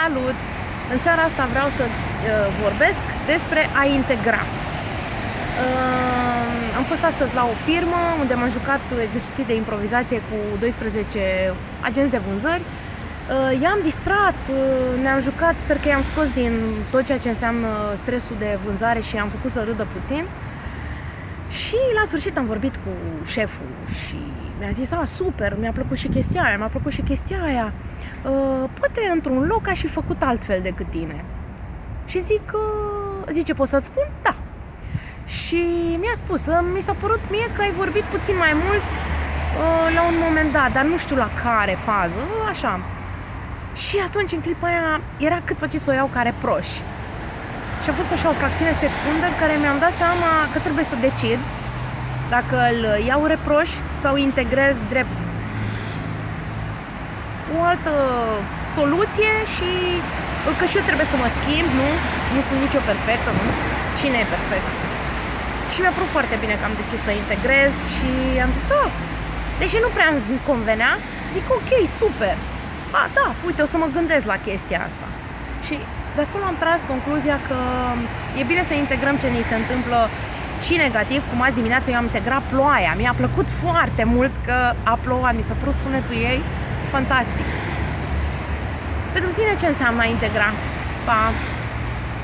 Salut! În seara asta vreau să-ți uh, vorbesc despre a integra. Uh, am fost astăzi la o firmă unde m-am jucat exerciții de improvizație cu 12 agenți de vânzări. Uh, i-am distrat, uh, ne-am jucat, sper că i-am scos din tot ceea ce înseamnă stresul de vânzare și am făcut să râdă puțin. Și la sfârșit am vorbit cu șeful și mi-a zis, a, super, mi-a plăcut și chestia aia, mi-a plăcut și chestia aia. Uh, poate într-un loc aș fi făcut altfel decât tine. Și zic, uh, zice, pot să-ți spun? Da. Și mi-a spus, uh, mi s-a părut mie că ai vorbit puțin mai mult uh, la un moment dat, dar nu știu la care fază, uh, așa. Și atunci, în clipa aia, era cât pe ce să o iau care proși. Și a fost așa o fracțiune secundă în care mi-am dat seama că trebuie să decid dacă îl iau reproș sau integrez drept o altă soluție și că și eu trebuie să mă schimb, nu? Nu sunt nicio perfectă, nu? Cine e perfect? Și mi-a părut foarte bine că am decis să integrez și am zis, oh, deși nu prea îmi convenea, zic, ok, super. A, da, uite, o să mă gândesc la chestia asta. Și de acolo am tras concluzia că e bine să integrăm ce ni se întâmplă și negativ, cum azi dimineața eu am integrat ploaia. Mi-a plăcut foarte mult că a plouat, mi s-a părut sunetul ei fantastic. Pentru tine ce înseamnă a integra? Pa!